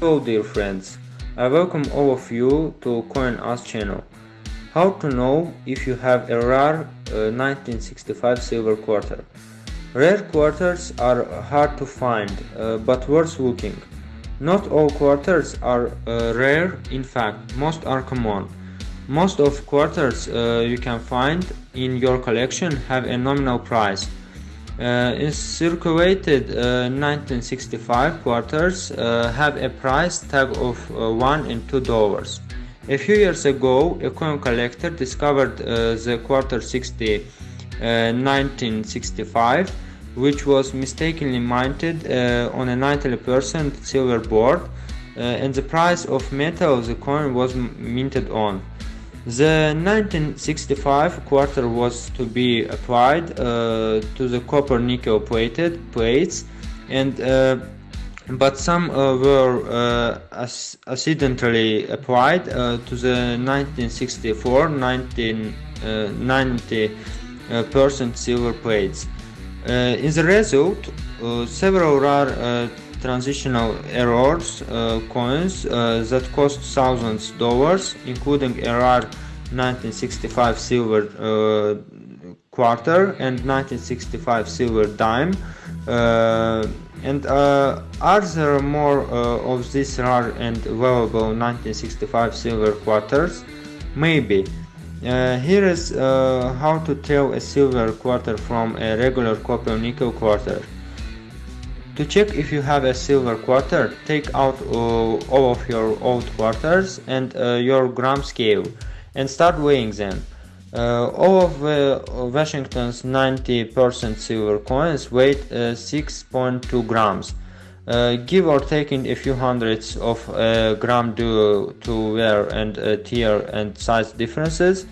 Hello dear friends, I welcome all of you to CoinUs channel. How to know if you have a rare uh, 1965 silver quarter? Rare quarters are hard to find, uh, but worth looking. Not all quarters are uh, rare, in fact, most are common. Most of quarters uh, you can find in your collection have a nominal price. Uh, in circulated 1965 uh, quarters uh, have a price tag of 1 and 2 dollars. A few years ago, a coin collector discovered the quarter 60 1965 which was mistakenly minted uh, on a 90% silver board uh, and the price of metal the coin was minted on. The 1965 quarter was to be applied uh, to the copper nickel plated plates and uh, but some uh, were uh, accidentally applied to the 1964 1990 percent silver plates. Uh, in the result, uh, several rare uh, transitional errors coins that cost thousands dollars, including rare 1965 silver quarter and 1965 silver dime uh, and uh, are there more uh, of these rare and valuable 1965 silver quarters? Maybe. Uh, here is uh, how to tell a silver quarter from a regular copper nickel quarter. To check if you have a silver quarter, take out uh, all of your old quarters and uh, your gram scale and start weighing them. Uh, all of uh, Washington's 90% silver coins weigh 6.2 grams. Uh, give or taking a few hundreds of uh, gram due to wear and uh, tear and size differences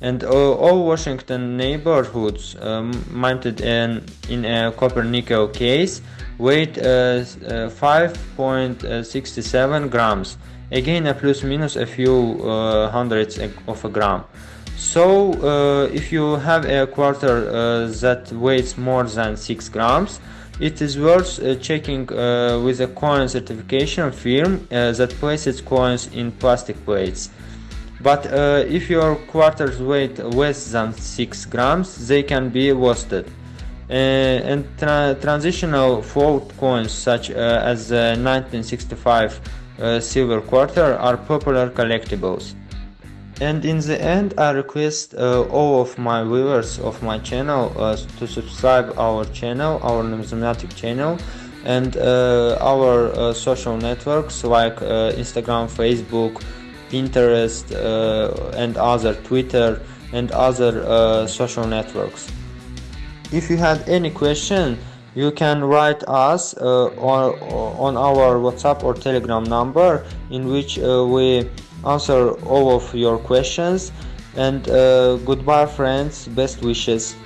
and uh, all Washington neighborhoods um, mounted in, in a copper nickel case weighed 5.67 grams again a plus minus a few hundreds of a gram so uh, if you have a quarter uh, that weighs more than 6 grams it is worth uh, checking uh, with a coin certification firm uh, that places coins in plastic plates. But uh, if your quarters weigh less than 6 grams, they can be wasted. Uh, and tra transitional float coins such uh, as the 1965 silver quarter are popular collectibles. And in the end, I request uh, all of my viewers of my channel uh, to subscribe our channel, our numismatic channel, and uh, our uh, social networks like uh, Instagram, Facebook, Pinterest, uh, and other Twitter and other social networks. If you had any question, you can write us on, on our WhatsApp or Telegram number in which we answer all of your questions. And uh, goodbye friends. Best wishes